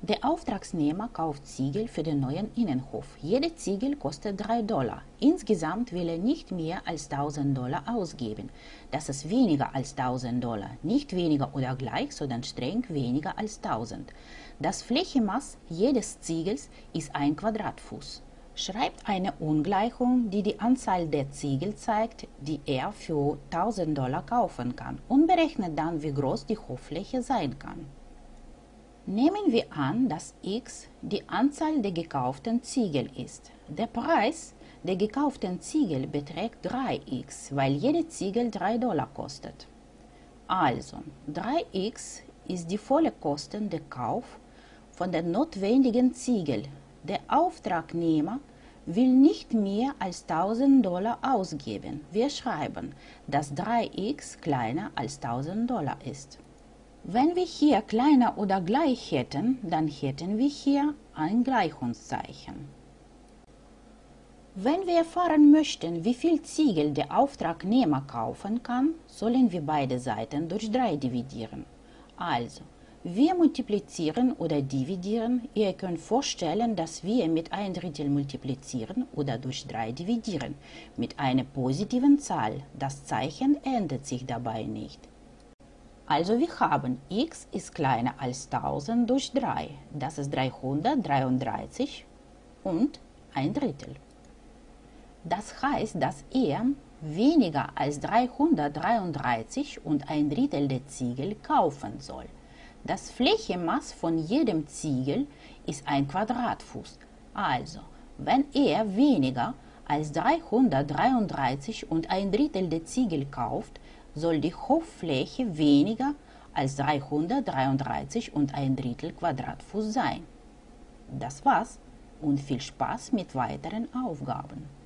Der Auftragsnehmer kauft Ziegel für den neuen Innenhof. Jede Ziegel kostet 3 Dollar. Insgesamt will er nicht mehr als 1000 Dollar ausgeben. Das ist weniger als 1000 Dollar. Nicht weniger oder gleich, sondern streng weniger als 1000. Das Flächenmaß jedes Ziegels ist ein Quadratfuß. Schreibt eine Ungleichung, die die Anzahl der Ziegel zeigt, die er für 1000 Dollar kaufen kann und berechnet dann, wie groß die Hoffläche sein kann. Nehmen wir an, dass x die Anzahl der gekauften Ziegel ist. Der Preis der gekauften Ziegel beträgt 3x, weil jede Ziegel 3 Dollar kostet. Also 3x ist die volle Kosten der Kauf von der notwendigen Ziegel. Der Auftragnehmer will nicht mehr als 1000 Dollar ausgeben. Wir schreiben, dass 3x kleiner als 1000 Dollar ist. Wenn wir hier kleiner oder gleich hätten, dann hätten wir hier ein Gleichungszeichen. Wenn wir erfahren möchten, wie viel Ziegel der Auftragnehmer kaufen kann, sollen wir beide Seiten durch 3 dividieren. Also, wir multiplizieren oder dividieren. Ihr könnt vorstellen, dass wir mit 1 Drittel multiplizieren oder durch 3 dividieren. Mit einer positiven Zahl. Das Zeichen ändert sich dabei nicht. Also wir haben x ist kleiner als 1000 durch 3. Das ist 333 und ein Drittel. Das heißt, dass er weniger als 333 und ein Drittel der Ziegel kaufen soll. Das Flächenmaß von jedem Ziegel ist ein Quadratfuß. Also, wenn er weniger als 333 und ein Drittel der Ziegel kauft, soll die Hoffläche weniger als 333 und ein Drittel Quadratfuß sein. Das war's und viel Spaß mit weiteren Aufgaben.